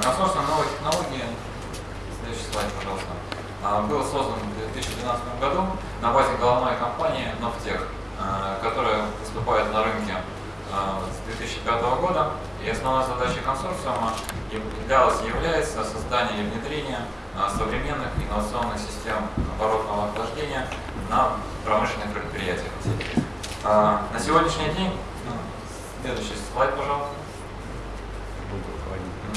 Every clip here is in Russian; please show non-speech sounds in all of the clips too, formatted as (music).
Консорциум новой технологии, следующий слайд, пожалуйста, а, был создан в 2012 году на базе головной компании Новтех, а, которая выступает на рынке а, с 2005 года. И основной задачей консорциума являлась, является создание и внедрение современных инновационных систем оборотного охлаждения на промышленных предприятиях. На сегодняшний день, ну, следующий слайд, пожалуйста.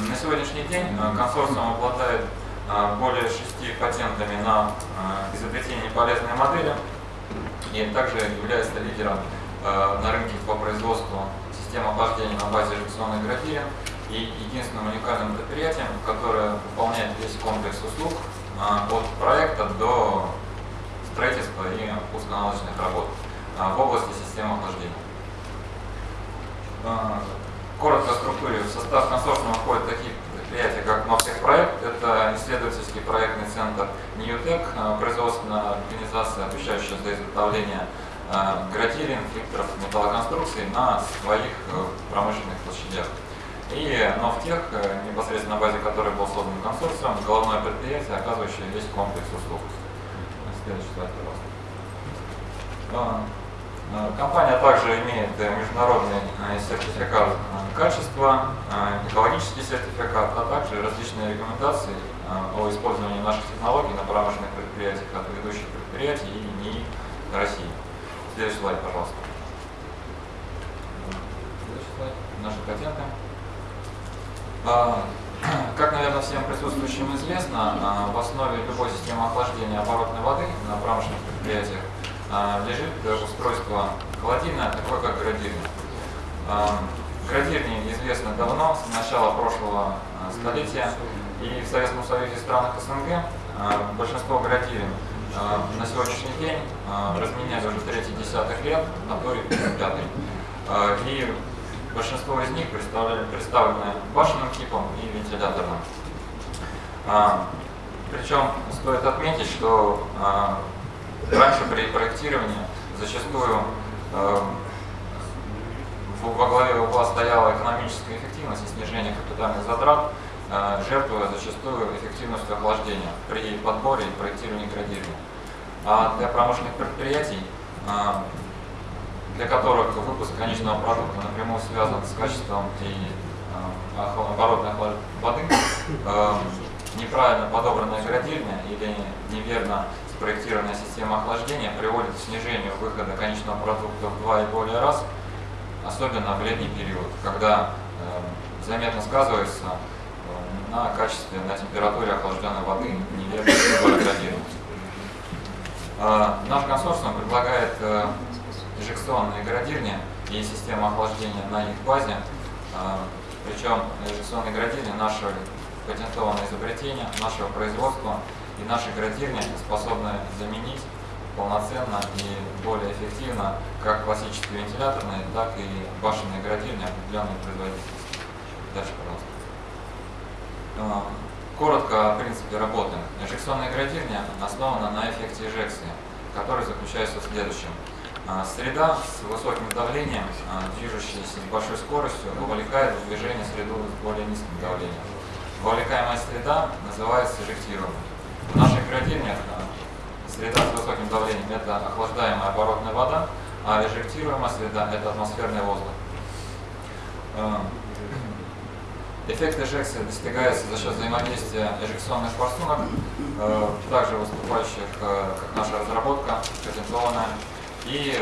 На сегодняшний день а, консорциум обладает а, более шести патентами на а, изобретение полезной модели и также является лидером на рынке по производству систем охлаждения на базе эжекционных графин и единственным уникальным предприятием, которое выполняет весь комплекс услуг от проекта до строительства и пусконаладочных работ в области системы охлаждения. Коротко структуре. В состав консорциума входят такие предприятия, как Новтехпроект, это исследовательский проектный центр Ньютек, а, производственная организация, отвечающая за изготовление а, градилин, фильтров, металлоконструкций на своих э, промышленных площадях. И Новтех, э, непосредственно на базе которой был создан консорциум, головное предприятие, оказывающее весь комплекс услуг. Следующий слайд, пожалуйста. Компания также имеет э, международный э, сертификат э, качества, э, экологический сертификат, а также различные рекомендации э, о использовании наших технологий на промышленных предприятиях от ведущих предприятий и НИИ России. Следующий слайд, пожалуйста. Следующий слайд. Наши патенты. А, (clears throat) Как, наверное, всем присутствующим известно, а, в основе любой системы охлаждения оборотной воды на промышленных предприятиях а, лежит устройство холодильное, такое как градирня. Градирни известны давно, с начала прошлого а, столетия, и в Советском Союзе и странах СНГ а, большинство градирин на сегодняшний день а, разменяли уже третий десяток лет, а то и пятый. И большинство из них представлены, башенным типом и вентиляторным. Причем стоит отметить, что раньше при проектировании зачастую во главе угла стояла экономическая эффективность и снижение капитальных затрат, а, жертвуя зачастую эффективностью охлаждения при подборе и проектировании градирования. А для промышленных предприятий а, для которых выпуск конечного продукта напрямую связан с качеством и э, оборотной воды, э, неправильно подобранная градирня или неверно спроектированная система охлаждения приводит к снижению выхода конечного продукта в два и более раз, особенно в летний период, когда э, заметно сказывается э, на качестве, на температуре охлажденной воды неверно градированность. А, Наш консорциум предлагает э, эжекционные градирни и систему охлаждения на их базе. Причем эжекционные градирни – наше патентованное изобретение, нашего производства, и наши градирни способны заменить полноценно и более эффективно как классические вентиляторные, так и башенные градирни определенной производительности. Дальше, пожалуйста. А, Коротко о принципе работы. Эжекционная градирня основана на эффекте эжекции, который заключается в следующем. А, Среда с высоким давлением, а, движущаяся с большой скоростью, вовлекает в движение среду с более низким давлением. Вовлекаемая среда называется эжектируемой. В наших градирнях а, среда с высоким давлением – это охлаждаемая оборотная вода, а эжектируемая среда – это атмосферный воздух. А, (clears throat) Эффект эжекции достигается за счет взаимодействия эжекционных форсунок, э, также выступающих э, как наша разработка, патентованная, и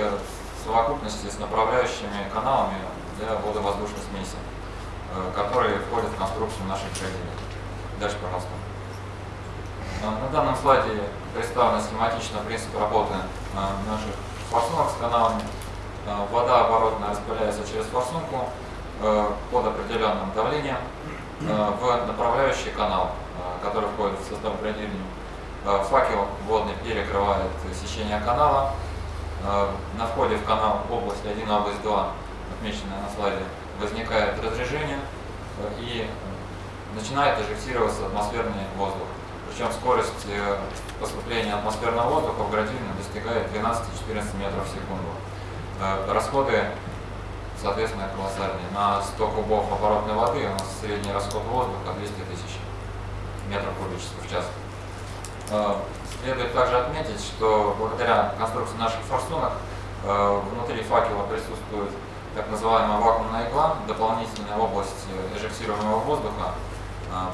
совокупности с направляющими каналами для водовоздушной смеси, э, которые входят в конструкцию наших градиентов. Дальше, пожалуйста. Э, На данном слайде представлен схематично принцип работы э, наших форсунок с каналами. Э, Вода оборотная распыляется через форсунку под определенным давлением в направляющий канал, который входит в состав градирни. Э, Факел водный перекрывает сечение канала. На входе в канал область 1, область 2, отмеченная на слайде, возникает разрежение и начинает эжектироваться атмосферный воздух. Причем скорость э, поступления атмосферного воздуха в градивне достигает 12-14 метров в секунду. Э, Расходы, соответственно, колоссальные. На 100 кубов оборотной воды у нас средний расход воздуха 200 тысяч метров кубических в час. Э, Следует также отметить, что благодаря конструкции наших форсунок внутри факела присутствует так называемая вакуумная игла, дополнительная область э, эжектируемого воздуха,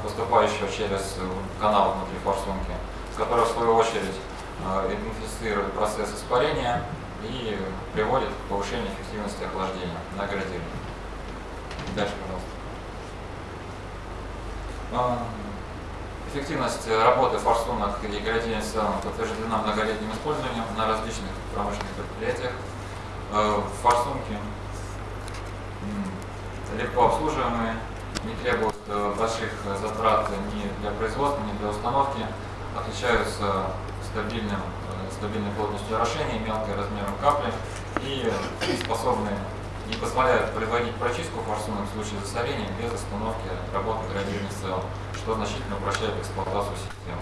поступающего через э, канал внутри форсунки, которая в свою очередь э, идентифицирует процесс испарения и приводит к повышению эффективности охлаждения на градире. Дальше, пожалуйста. А, Эффективность работы форсунок и градиентных целом подтверждена многолетним использованием на различных промышленных предприятиях. Э, Форсунки легко обслуживаемые, не требуют э, больших затрат ни для производства, ни для установки, отличаются стабильным, э, стабильной плотностью орошения, мелким размером капли и способны и позволяют производить прочистку форсунок в случае засорения без остановки работы градиентных целом что значительно упрощает эксплуатацию системы.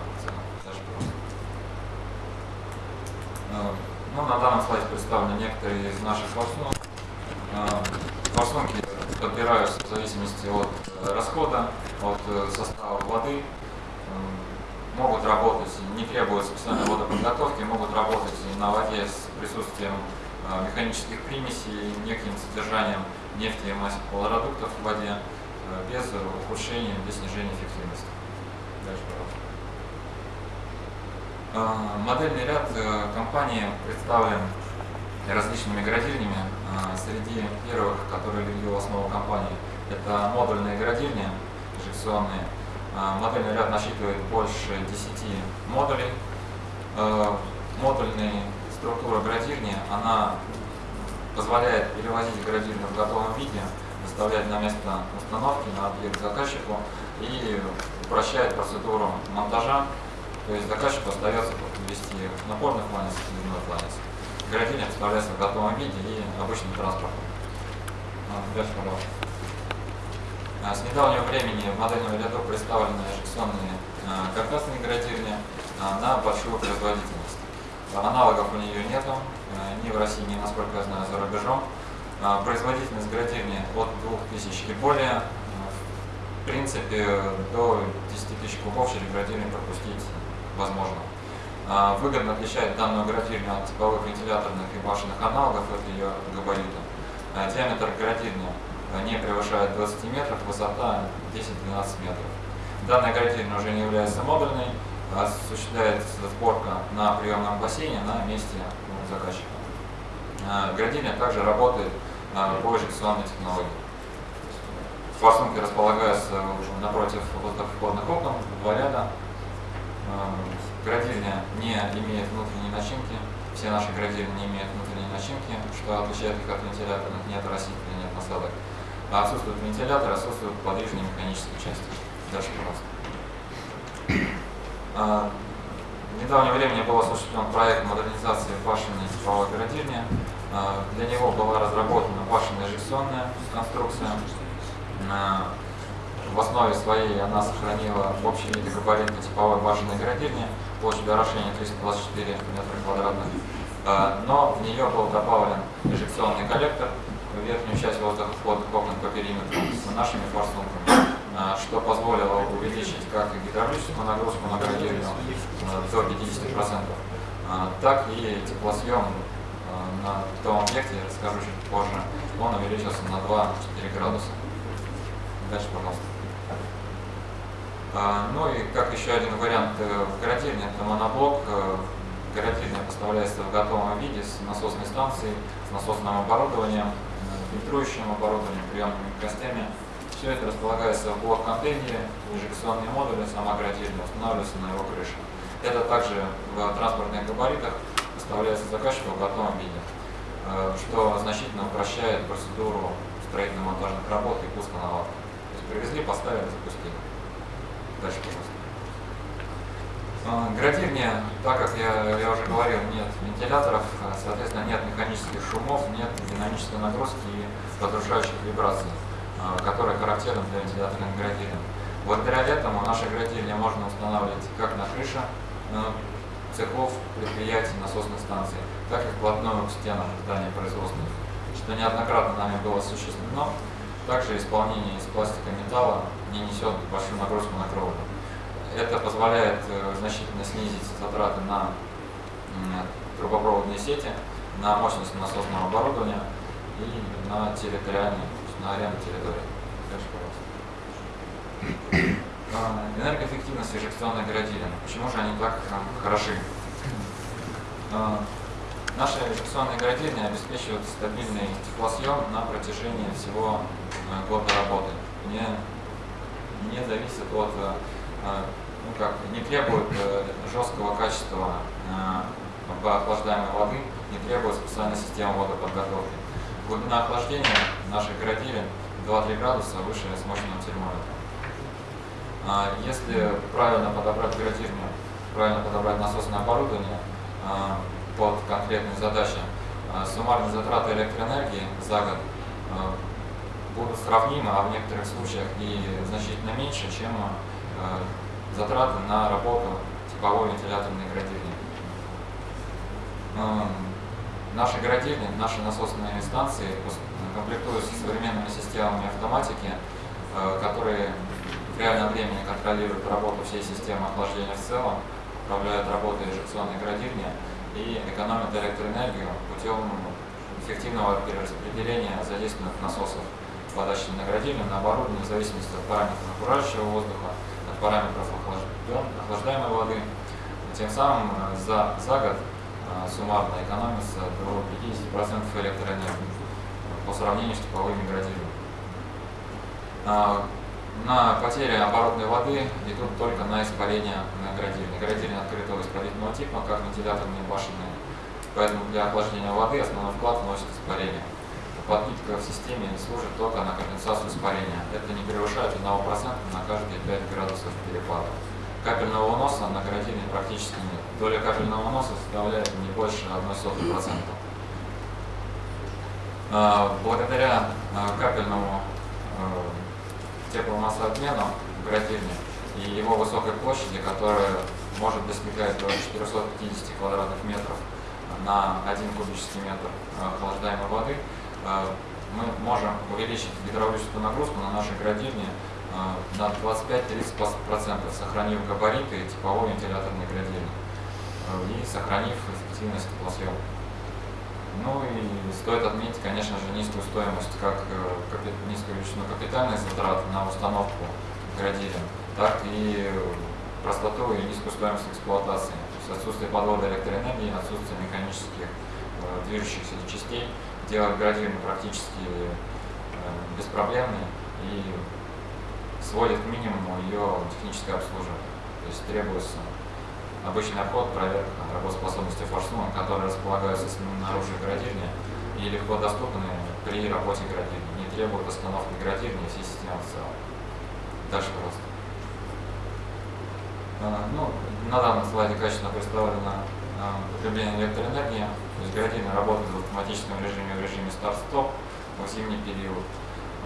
Э, Ну, на данном слайде представлены некоторые из наших форсунок. Э, Форсунки подбираются в зависимости от э, расхода, от э, состава воды. Могут работать, не требуют специальной водоподготовки, могут работать на воде с присутствием э, механических примесей, неким содержанием нефти и маслопродуктов в воде без ухудшения, без снижения эффективности. Дальше, пожалуйста. Модельный ряд компании представлен различными градильнями. Э, Среди первых, которые легли в основу компании, это модульные градильни инжекционные. Э, Модельный ряд насчитывает больше 10 модулей. Э, Модульная структура градильни, она позволяет перевозить градильню в готовом виде, доставлять на место установки, на объект заказчику и упрощает процедуру монтажа. То есть заказчику остается ввести напорный фланец и длинной фланец. Градильня представляется в готовом виде и обычным транспортом. А, Дальше, пожалуйста. А, С недавнего времени в модельном ряду представлены эжекционные а, каркасные а, на большую производительность. Аналогов у нее нету, э, ни в России, ни, насколько я знаю, за рубежом. А, Производительность градильни от 2000 и более. В принципе, до 10 тысяч кубов через градильню пропустить возможно. А, Выгодно отличает данную градильню от типовых вентиляторных и башенных аналогов, это ее габариты. А, Диаметр градильни э, не превышает 20 метров, высота 10-12 метров. Данная градильня уже не является модульной, осуществляется сборка на приемном бассейне на месте у заказчика. А, Градильня также работает а, по эжекционной технологии. Форсунки располагаются напротив воздухоходных окон, два ряда. Градильня не имеет внутренней начинки, все наши градильни не имеют внутренней начинки, что отличает их от вентиляторных, нет растительных, нет насадок. А отсутствует вентилятор, отсутствуют подвижные механические части. Дальше, пожалуйста. А, В недавнее время был осуществлен проект модернизации башенной типовой градильни. А, Для него была разработана башенная эжекционная конструкция. А, В основе своей она сохранила общий вид и габариты типовой башенной градильни, площадь орошения 324 метра квадратных. А, Но в нее был добавлен эжекционный коллектор верхнюю часть воздухоходных окон по периметру с нашими форсунками а, что позволило увеличить как гидравлическую нагрузку на градильню а, до 50%, а, так и теплосъем на том объекте, я расскажу чуть позже, он увеличился на 2-4 градуса. Дальше, пожалуйста. А, Ну и как еще один вариант э, в градильне, это моноблок. Э, Градильня поставляется в готовом виде с насосной станцией, с насосным оборудованием, э, фильтрующим оборудованием, приемными костями. Все это располагается в блок-контейнере, инжекционные модули, сама градильня устанавливается на его крыше. Это также в транспортных габаритах поставляется заказчику в готовом виде, что значительно упрощает процедуру строительно-монтажных работ и пуска наладки. То есть привезли, поставили, запустили. Дальше, пожалуйста. А, Градирне, так как я, я уже говорил, нет вентиляторов, а, соответственно, нет механических шумов, нет динамической нагрузки и разрушающих вибраций, а, которые характерны для вентиляторных градирен. Благодаря этому наши градирни можно устанавливать как на крыше э, цехов, предприятий, насосных станций, так и вплотную к стенам зданий производственных, что неоднократно нами было осуществлено. Также исполнение из пластика металла не несет большую нагрузку на кровлю. Это позволяет э, значительно снизить затраты на трубопроводные сети, на мощность насосного оборудования и на территориальной, то есть на аренду территории. Дальше, пожалуйста. (coughs) А, Энергоэффективность эжекционной градирен. Почему же они так а, хороши? А, Наши эжекционные градирни обеспечивают стабильный теплосъем на протяжении всего а, года работы. Не, не зависит от, а, ну как, не требует э, жесткого качества охлаждаемой воды, не требует специальной системы водоподготовки. Глубина охлаждения наших градирен 2-3 градуса выше смощенного термометра. А, Если правильно подобрать градирню, правильно подобрать насосное оборудование под конкретные задачи, суммарные затраты электроэнергии за год будут сравнимы, а в некоторых случаях и значительно меньше, чем а, затраты на работу типовой вентиляторной градирни. Ам, Наши градирни, наши насосные станции комплектуются современными системами автоматики, э, которые в реальном времени контролируют работу всей системы охлаждения в целом, управляют работой эжекционной градирни и экономят электроэнергию путем эффективного перераспределения задействованных насосов подачи на градирни, на оборудование в зависимости от параметров окружающего воздуха, от параметров охлаждаемой воды. Тем самым э, за, за год э, суммарно экономится до 50% электроэнергии по сравнению с типовыми градирами. А, На потери оборотной воды идут только на испарение на градирне. Градирни открытого испарительного типа, как вентиляторные башенные. Поэтому для охлаждения воды основной вклад вносит испарение. Подпитка в системе служит только на компенсацию испарения. Это не превышает 1% на каждые 5 градусов перепада. Капельного уноса на градине практически нет. Доля капельного уноса составляет не больше 0,01%. А, Благодаря а, капельному а, тепломассообмену в градине и его высокой площади, которая может достигать до 450 квадратных метров на 1 кубический метр охлаждаемой воды, мы можем увеличить гидравлическую нагрузку на нашей градине а, на 25-30%, сохранив габариты типовой вентиляторной градины а, и сохранив эффективность теплосъема. Ну и стоит отметить, конечно же, низкую стоимость, как э, низкую величину капитальных затрат на установку градирен, так и простоту и низкую стоимость эксплуатации. То есть отсутствие подвода электроэнергии, отсутствие механических э, движущихся частей делает градирну практически э, беспроблемной и сводит к минимуму ее техническое обслуживание. То есть требуется обычный обход, проверка работоспособности форсунок, которые располагаются снаружи градирни и легко доступны при работе градирни, не требуют остановки градирни и всей системы в целом. Дальше, пожалуйста. А, Ну, на данном слайде качественно представлено потребление электроэнергии. То есть градирни работают в автоматическом режиме, в режиме старт-стоп в зимний период,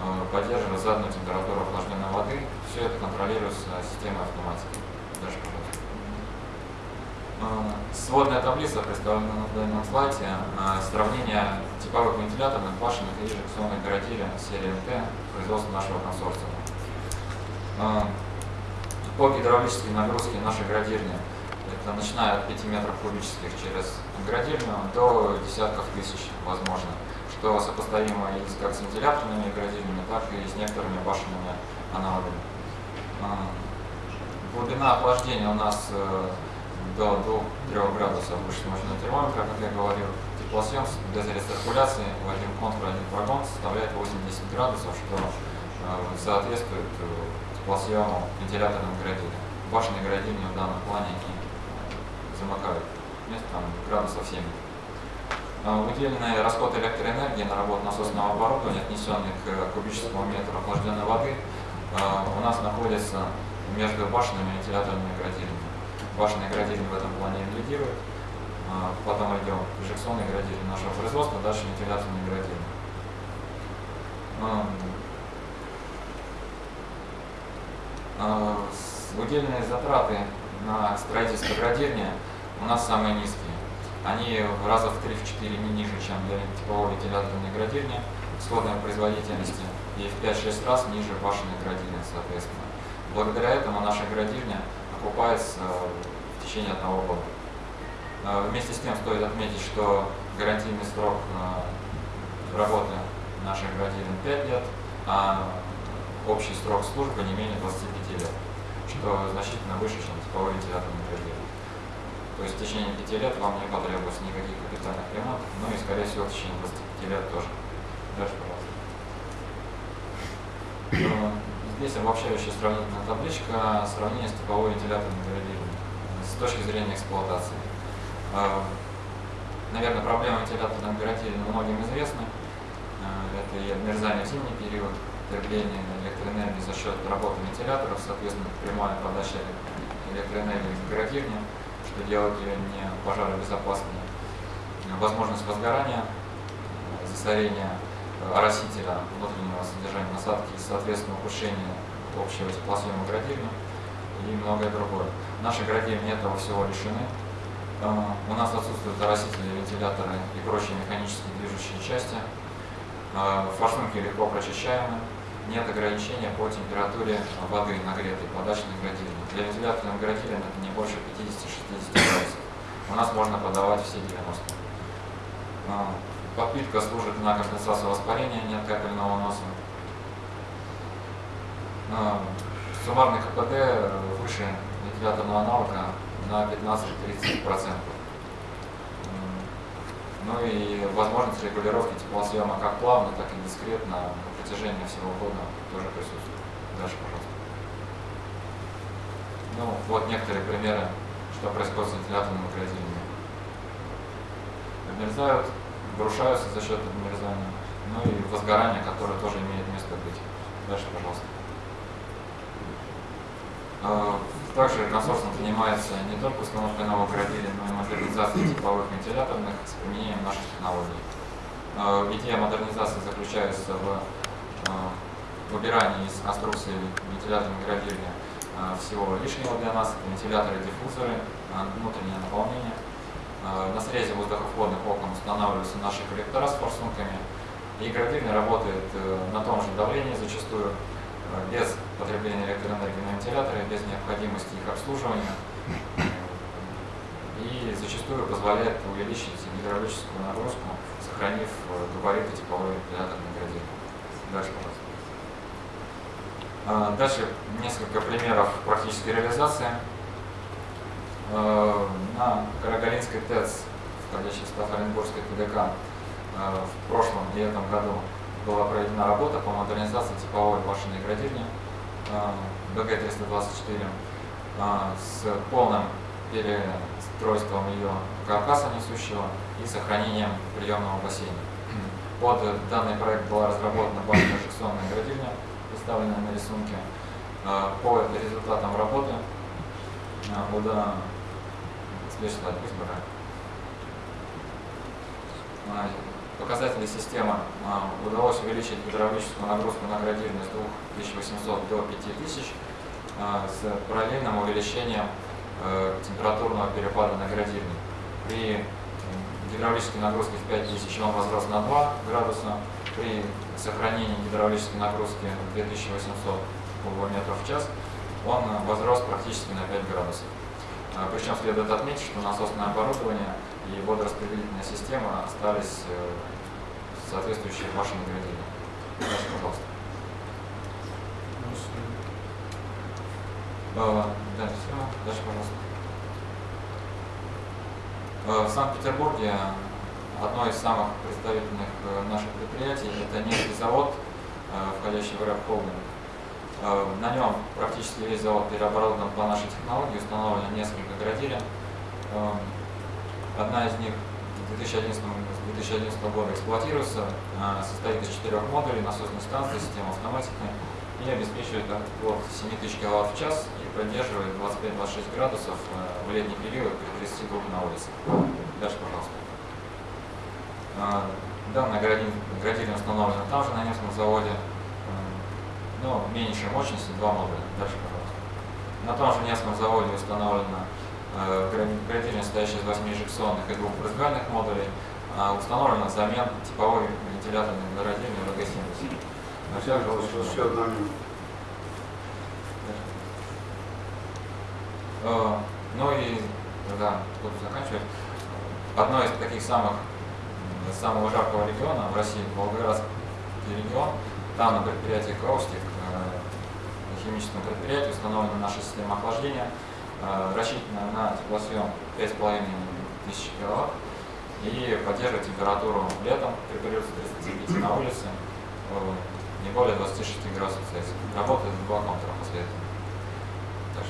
а, поддерживая заданную температуру охлажденной воды. Все это контролируется системой автоматики. Пожалуйста. А, Сводная таблица представлена на данном слайде. А, Сравнение типовых вентиляторных башенных и инжекционных градирен серии МТ производства нашего консорциума. По гидравлической нагрузке нашей градирни, это начиная от 5 метров кубических через градирню до десятков тысяч, возможно, что сопоставимо и с как с вентиляторными градирнями, так и с некоторыми башенными аналогами. А, Глубина охлаждения у нас э, до 2-3 градусов выше мощного термометра, как я говорил. Теплосъем без рециркуляции в один контур, один прогон составляет 80 градусов, что э, соответствует э, теплосъему вентиляторным градине. Башенные градины в данном плане они замыкают вместо там, градусов 70. А, Выделенный расход электроэнергии на работу насосного оборудования, отнесенный к кубическому метру охлажденной воды, а, у нас находится между башенными и вентиляторными градинами. башенное градирование в этом плане лидирует. А, Потом идем инжекционное градирование нашего производства, дальше а, с- Удельные затраты на строительство градирования у нас самые низкие. Они раза в 3-4 не ниже, чем для типового вентиляторного градирования, сходной производительности, и в 5-6 раз ниже башенной градирования, соответственно. Благодаря этому наша градировня окупается в течение одного года. Э, Вместе с тем стоит отметить, что гарантийный срок э, работы нашей градирования 5 лет, а общий срок службы не менее 25 лет, что значительно выше, чем типовой вентиляторный градирование. То есть в течение 5 лет вам не потребуется никаких капитальных ремонтов, ну и скорее всего в течение 25 лет тоже. Дальше, пожалуйста. Э, Здесь обобщающая сравнительная табличка сравнение с типовой вентиляторной градированием с точки зрения эксплуатации. Э, Наверное, проблема вентиляторного градирования многим известна. Э, Это и обмерзание в зимний период, потребление электроэнергии за счет работы вентиляторов, соответственно, прямая подача электроэнергии в градирование, что делает ее не пожаробезопасной. Возможность возгорания, э, засорения э, оросителя внутреннего содержания насадки соответственно, ухудшение общего теплосъема градирования и многое другое. Наши градирования этого всего лишены. Э, У нас отсутствуют оросители, вентиляторы и прочие механические движущие части. Форсунки легко прочищаемы. Нет ограничения по температуре воды нагретой подачной градирования. Для вентиляторного градирования это не больше 50-60 градусов. У нас можно подавать все 90. А, Подпитка служит на компенсацию воспаления, нет капельного носа. А, Суммарный КПД э, выше вентиляторного аналога на 15-30%. Ну и возможность регулировки теплосъема как плавно, так и дискретно на протяжении всего года тоже присутствует. Дальше, пожалуйста. Ну, вот некоторые примеры, что происходит с вентиляторным градированием. Обмерзают, обрушаются за счет обмерзания, ну и возгорание, которое тоже имеет место быть. Дальше, пожалуйста. Также консорциум занимается не только установкой новых градирий, но и модернизацией типовых вентиляторных с применением наших технологий. Э, Идея модернизации заключается в э, выбирании из конструкции вентиляторного градирования э, всего лишнего для нас, это вентиляторы, диффузоры, внутреннее наполнение. На срезе воздухоходных окон устанавливаются наши коллектора с форсунками, и градирование работает на том же давлении зачастую, без потребления электроэнергии на вентиляторе, без необходимости их обслуживания. И зачастую позволяет увеличить гидравлическую нагрузку, сохранив э, габариты типовой вентиляторной градировки. Дальше, пожалуйста. Дальше несколько примеров практической реализации. Э, На Карагалинской ТЭЦ, входящей в состав Оренбургской ТДК, э, в прошлом и этом году была проведена работа по модернизации типовой башенной градирни БГ-324 э, с полным перестройством ее каркаса несущего и сохранением приемного бассейна. (clears throat) Под данный проект была разработана башенно-инжекционная градирня, представленная на рисунке. Э, По результатам работы э, уда... Следующий Показатели системы а, удалось увеличить гидравлическую нагрузку на градированность с 2800 до 5000 а, с параллельным увеличением э, температурного перепада на градировании. При гидравлической нагрузке в 5000 он возрос на 2 градуса, при сохранении гидравлической нагрузки 2800 кубометров в час он возрос практически на 5 градусов. А, Причем следует отметить, что насосное оборудование и водораспределительная система остались э, соответствующие вашему градиению. Дальше, пожалуйста. Дальше, все. Дальше, пожалуйста. В Санкт-Петербурге одно из самых представительных э, наших предприятий – это нефтий завод, э, входящий в РФ Холдинг. Э, На нем практически весь завод переоборудован по нашей технологии, установлено несколько градирен. Одна из них с 2011, с 2011 года эксплуатируется, э, состоит из четырех модулей, насосной станции, системы автоматики и обеспечивает от 7000 кВт в час и поддерживает 25-26 градусов э, в летний период при 30 групп на улице. Дальше, пожалуйста. А, Данная градин- градильня установлена там же, на Невском заводе, но меньшей мощности, два модуля. Дальше, пожалуйста. На том же Невском заводе установлена гра- градильня, состоящая из 8 инжекционных и двух брызгальных модулей, а установлена взамен типовой вентиляторной градильни ВГ-70. А Еще одна. Э, Ну и, да, буду заканчивать. Одно из таких самых, самого жаркого региона в России, Волгоградский регион, там на предприятии Каустик, э, на химическом предприятии установлена наша система охлаждения, рассчитана на теплосъем 5,5 тысяч киловатт и поддерживает температуру летом при плюс 35 на улице э, не более 26 градусов Цельсия. Работает в два контура что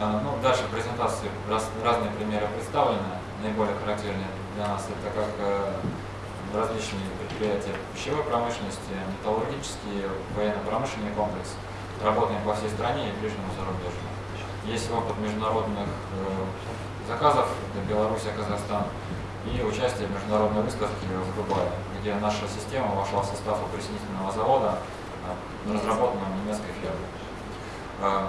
а, Ну, дальше в презентации раз- разные примеры представлены. Наиболее характерные для нас это как э, различные предприятия пищевой промышленности, металлургический, военно-промышленный комплекс. Работаем по всей стране и ближнему зарубежью. Есть опыт международных э, заказов, это Беларусь, Казахстан, и участие в международной выставке в Дубае, где наша система вошла в состав опреснительного завода, э, разработанного немецкой фирмой. Э,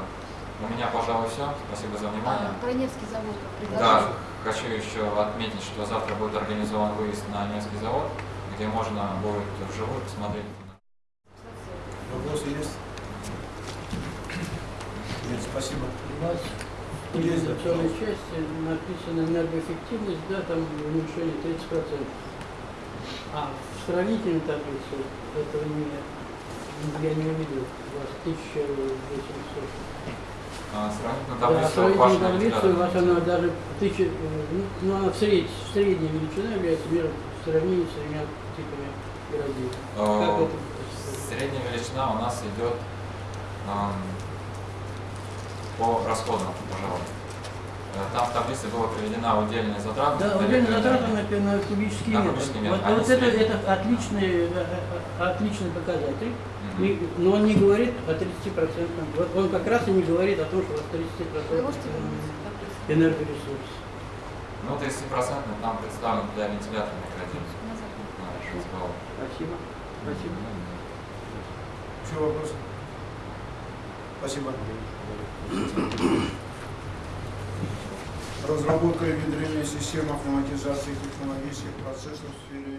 У меня, пожалуй, все. Спасибо за внимание. А, Про Невский завод Да, хочу еще отметить, что завтра будет организован выезд на немецкий завод, где можно будет вживую посмотреть. Вопросы есть? Нет, спасибо. У вас в организационной части написано энергоэффективность, да, там уменьшение 30%. А в сравнительной таблице этого не, я не увидел. У вас 1800. А, Сравнительно Да, таблицу сравнительная вашего таблица у вас она даже тысяча, ну, ну, она в сред- средняя величина является между в сравнении с тремя типами градин. Как Э, это? Средняя величина у нас идет эм, по расходам, пожалуй. Э, Там в таблице была приведена удельная затрата. Да, на удельная затрата на, на кубический На метр. кубический Вот, метр. а вот это, это отличный, э, отличный показатель. Мгм. И- но он не говорит о 30%. Вот он как раз и не говорит о том, что у вас 30% Вы можете вернуться к таблице? энергоресурс. Ну, 30% там представлен для вентиляторных. Назад. Спасибо. Спасибо. Еще вопросы? Спасибо. Разработка и внедрение систем автоматизации технологических процессов в сфере.